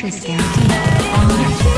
Tetris